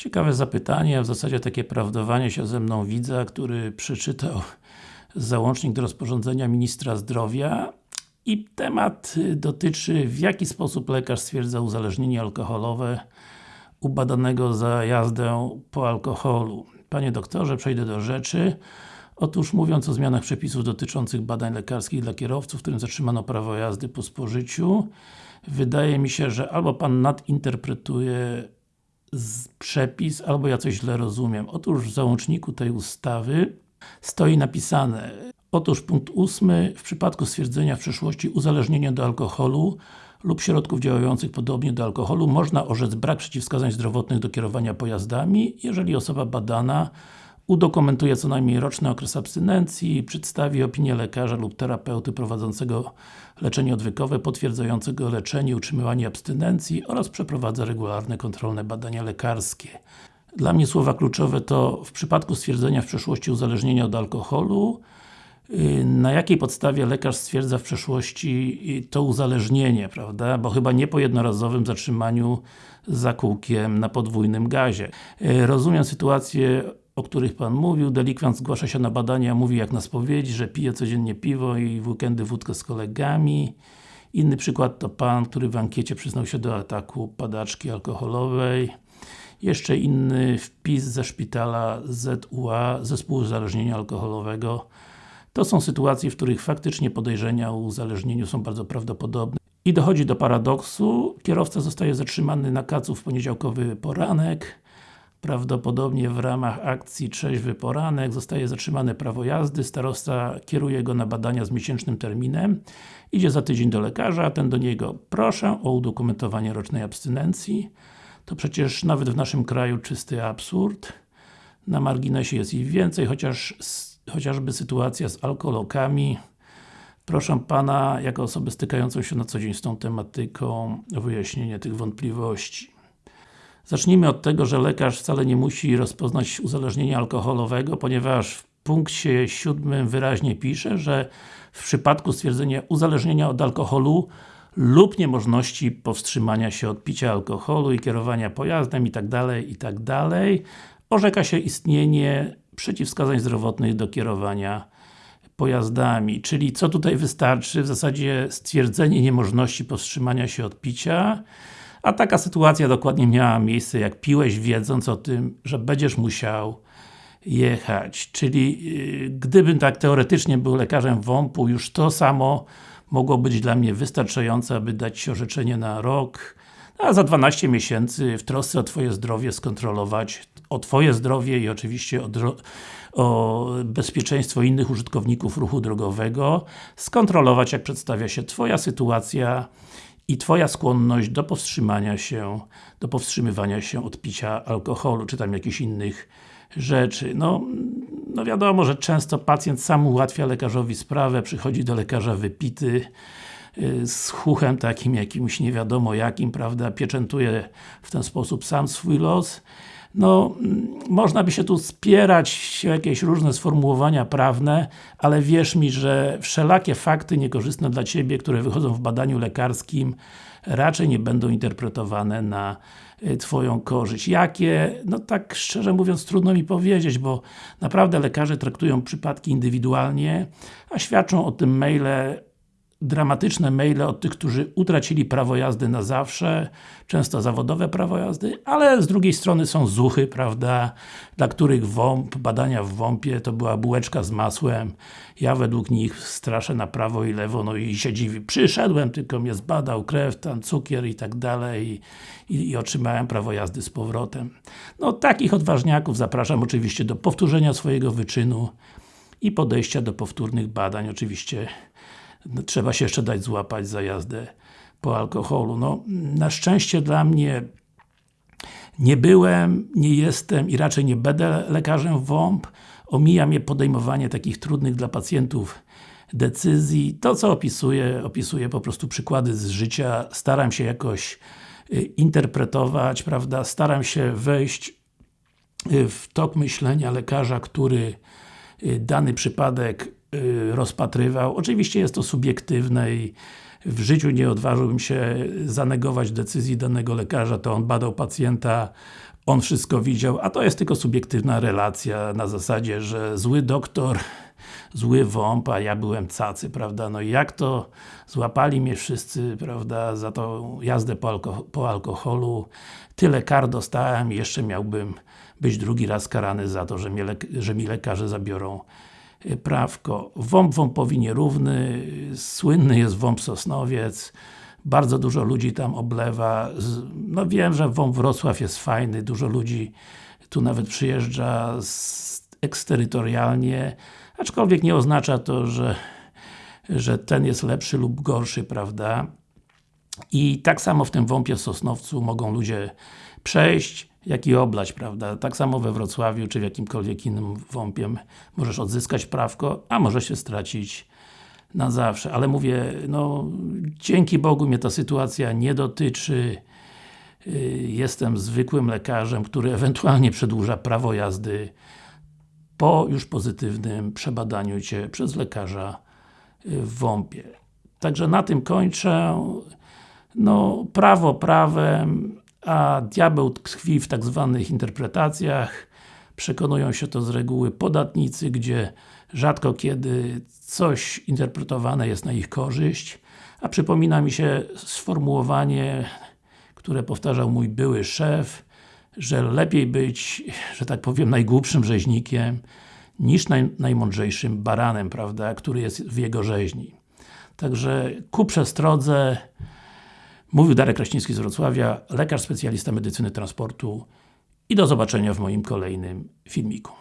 Ciekawe zapytanie, a w zasadzie takie prawdowanie się ze mną widza, który przeczytał załącznik do rozporządzenia Ministra Zdrowia i temat dotyczy w jaki sposób lekarz stwierdza uzależnienie alkoholowe u badanego za jazdę po alkoholu. Panie doktorze, przejdę do rzeczy. Otóż mówiąc o zmianach przepisów dotyczących badań lekarskich dla kierowców, którym zatrzymano prawo jazdy po spożyciu, wydaje mi się, że albo Pan nadinterpretuje przepis, albo ja coś źle rozumiem. Otóż w załączniku tej ustawy stoi napisane Otóż punkt ósmy, w przypadku stwierdzenia w przeszłości uzależnienia do alkoholu lub środków działających podobnie do alkoholu, można orzec brak przeciwwskazań zdrowotnych do kierowania pojazdami, jeżeli osoba badana udokumentuje co najmniej roczny okres abstynencji, przedstawi opinię lekarza lub terapeuty prowadzącego leczenie odwykowe potwierdzającego leczenie i utrzymywanie abstynencji oraz przeprowadza regularne kontrolne badania lekarskie. Dla mnie słowa kluczowe to w przypadku stwierdzenia w przeszłości uzależnienia od alkoholu y, na jakiej podstawie lekarz stwierdza w przeszłości y, to uzależnienie, prawda? Bo chyba nie po jednorazowym zatrzymaniu za kółkiem na podwójnym gazie. Y, rozumiem sytuację o których Pan mówił, delikwent zgłasza się na badania, mówi jak na spowiedzi, że pije codziennie piwo i w weekendy wódkę z kolegami. Inny przykład to Pan, który w ankiecie przyznał się do ataku padaczki alkoholowej. Jeszcze inny wpis ze szpitala ZUA, Zespół Uzależnienia Alkoholowego. To są sytuacje, w których faktycznie podejrzenia o uzależnieniu są bardzo prawdopodobne. I dochodzi do paradoksu, kierowca zostaje zatrzymany na kacu w poniedziałkowy poranek, Prawdopodobnie w ramach akcji Trzeźwy Poranek zostaje zatrzymane prawo jazdy, starosta kieruje go na badania z miesięcznym terminem, idzie za tydzień do lekarza, ten do niego proszę o udokumentowanie rocznej abstynencji. To przecież nawet w naszym kraju czysty absurd. Na marginesie jest ich więcej, chociaż chociażby sytuacja z alkoholokami. Proszę Pana, jako osobę stykającą się na co dzień z tą tematyką, o wyjaśnienie tych wątpliwości. Zacznijmy od tego, że lekarz wcale nie musi rozpoznać uzależnienia alkoholowego, ponieważ w punkcie siódmym wyraźnie pisze, że w przypadku stwierdzenia uzależnienia od alkoholu lub niemożności powstrzymania się od picia alkoholu i kierowania pojazdem itd., itd. Tak orzeka się istnienie przeciwwskazań zdrowotnych do kierowania pojazdami. Czyli co tutaj wystarczy? W zasadzie stwierdzenie niemożności powstrzymania się od picia a taka sytuacja dokładnie miała miejsce, jak piłeś wiedząc o tym, że będziesz musiał jechać. Czyli yy, gdybym tak teoretycznie był lekarzem WOMP-u, już to samo mogło być dla mnie wystarczające, aby dać Ci orzeczenie na rok, a za 12 miesięcy w trosce o Twoje zdrowie skontrolować o Twoje zdrowie i oczywiście o, o bezpieczeństwo innych użytkowników ruchu drogowego, skontrolować jak przedstawia się Twoja sytuacja i Twoja skłonność do powstrzymania się, do powstrzymywania się od picia alkoholu, czy tam jakichś innych rzeczy. No, no wiadomo, że często pacjent sam ułatwia lekarzowi sprawę, przychodzi do lekarza wypity, y, z chuchem takim jakimś nie wiadomo jakim, prawda, pieczętuje w ten sposób sam swój los no, można by się tu spierać jakieś różne sformułowania prawne, ale wierz mi, że wszelakie fakty niekorzystne dla Ciebie, które wychodzą w badaniu lekarskim, raczej nie będą interpretowane na y, Twoją korzyść. Jakie? No tak szczerze mówiąc trudno mi powiedzieć, bo naprawdę lekarze traktują przypadki indywidualnie, a świadczą o tym maile dramatyczne maile od tych, którzy utracili prawo jazdy na zawsze, często zawodowe prawo jazdy, ale z drugiej strony są zuchy, prawda, dla których WOMP, badania w WOMP-ie to była bułeczka z masłem. Ja według nich straszę na prawo i lewo, no i się dziwi. Przyszedłem, tylko mnie zbadał krew, tam cukier i tak dalej i, i otrzymałem prawo jazdy z powrotem. No takich odważniaków zapraszam oczywiście do powtórzenia swojego wyczynu i podejścia do powtórnych badań, oczywiście trzeba się jeszcze dać złapać za jazdę po alkoholu. No, na szczęście dla mnie nie byłem, nie jestem i raczej nie będę lekarzem WOMP. Omija mnie podejmowanie takich trudnych dla pacjentów decyzji. To co opisuję, opisuję po prostu przykłady z życia. Staram się jakoś y, interpretować, prawda? Staram się wejść y, w tok myślenia lekarza, który y, dany przypadek rozpatrywał. Oczywiście jest to subiektywne i w życiu nie odważyłbym się zanegować decyzji danego lekarza, to on badał pacjenta on wszystko widział, a to jest tylko subiektywna relacja na zasadzie, że zły doktor, zły wąp, a ja byłem cacy, prawda, no i jak to złapali mnie wszyscy, prawda, za tą jazdę po, alko po alkoholu, tyle kar dostałem i jeszcze miałbym być drugi raz karany za to, że, że mi lekarze zabiorą y, prawko. Wąb wąpowi nierówny, słynny jest wąb Sosnowiec, bardzo dużo ludzi tam oblewa, no wiem, że WOMP Wrocław jest fajny, dużo ludzi tu nawet przyjeżdża eksterytorialnie, aczkolwiek nie oznacza to, że, że ten jest lepszy lub gorszy, prawda? I tak samo w tym WOMPie w Sosnowcu mogą ludzie przejść, jak i oblać, prawda? Tak samo we Wrocławiu, czy w jakimkolwiek innym WOMPie możesz odzyskać prawko, a może się stracić na zawsze, ale mówię, no dzięki Bogu mnie ta sytuacja nie dotyczy y, jestem zwykłym lekarzem, który ewentualnie przedłuża prawo jazdy po już pozytywnym przebadaniu Cię przez lekarza y, w WOMP-ie. Także na tym kończę. No, prawo prawem, a diabeł tkwi w tak zwanych interpretacjach. Przekonują się to z reguły podatnicy, gdzie rzadko kiedy coś interpretowane jest na ich korzyść, a przypomina mi się sformułowanie, które powtarzał mój były szef, że lepiej być, że tak powiem, najgłupszym rzeźnikiem, niż naj, najmądrzejszym baranem, prawda, który jest w jego rzeźni. Także ku przestrodze, mówił Darek Kraśnicki z Wrocławia, lekarz specjalista medycyny transportu i do zobaczenia w moim kolejnym filmiku.